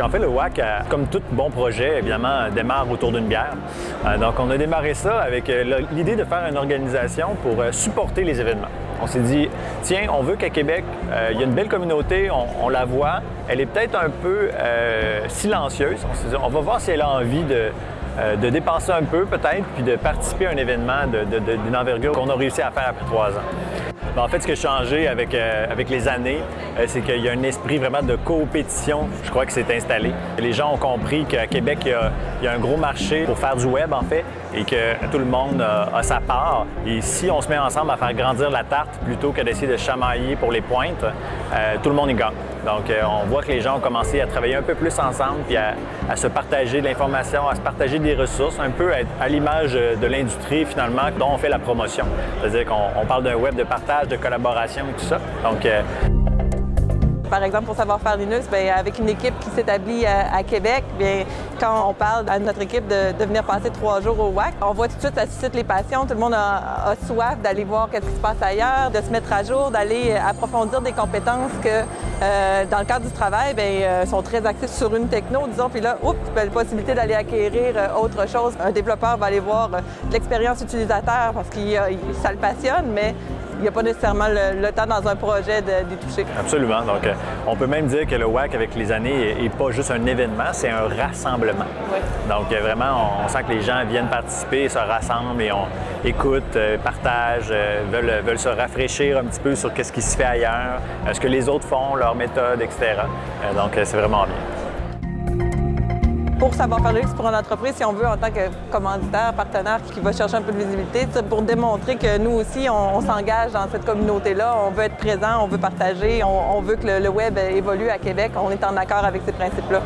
En fait, le WAC, euh, comme tout bon projet, évidemment, démarre autour d'une bière. Euh, donc, on a démarré ça avec euh, l'idée de faire une organisation pour supporter les événements. On s'est dit, tiens, on veut qu'à Québec, il y a une belle communauté, on, la voit, elle est peut-être un peu silencieuse. On s'est dit, on va voir si elle a envie de, de dépenser un peu peut-être, puis de participer à un événement d'une envergure qu'on a réussi à faire après trois ans. Ben, en fait, ce qui a changé avec, euh, avec les années, euh, c'est qu'il y a un esprit vraiment de compétition, je crois que c'est installé. Les gens ont compris qu'à Québec, il y, a, un gros marché pour faire du web, en fait, et que tout le monde a, sa part. Et si on se met ensemble à faire grandir la tarte plutôt que d'essayer de chamailler pour les pointes, euh, tout le monde y gagne. Donc, on voit que les gens ont commencé à travailler un peu plus ensemble, puis à, se partager de l'information, à se partager des ressources, un peu à l'image de l'industrie, finalement, dont on fait la promotion. C'est-à-dire qu'on parle d'un web de partage, de collaboration tout ça. Donc, euh, par exemple, pour Savoir faire Linux, bien, avec une équipe qui s'établit à, Québec, bien, quand on parle à notre équipe de, venir passer trois jours au WAC, on voit tout de suite, ça suscite les passions. Tout le monde a, soif d'aller voir ce qui se passe ailleurs, de se mettre à jour, d'aller approfondir des compétences que, euh, dans le cadre du travail, bien, euh, sont très axées sur une techno, disons. Puis là, oups, la possibilité d'aller acquérir autre chose. Un développeur va aller voir l'expérience utilisateur parce que ça le passionne, mais il n'y a pas nécessairement le, temps dans un projet d'y toucher. Absolument. Donc, euh, on peut même dire que le WAC, avec les années, n'est pas juste un événement, c'est un rassemblement. Oui. Donc, euh, vraiment, on, sent que les gens viennent participer, se rassemblent et on écoute, euh, partage, veulent, veulent, se rafraîchir un petit peu sur ce qui se fait ailleurs, ce que les autres font, leurs méthodes, etc. donc, c'est vraiment bien pour savoir faire luxe pour une entreprise, si on veut, en tant que commanditaire, partenaire qui va chercher un peu de visibilité, pour démontrer que nous aussi, on, s'engage dans cette communauté-là, on veut être présent, on veut partager, on, veut que le, web évolue à Québec, on est en accord avec ces principes-là.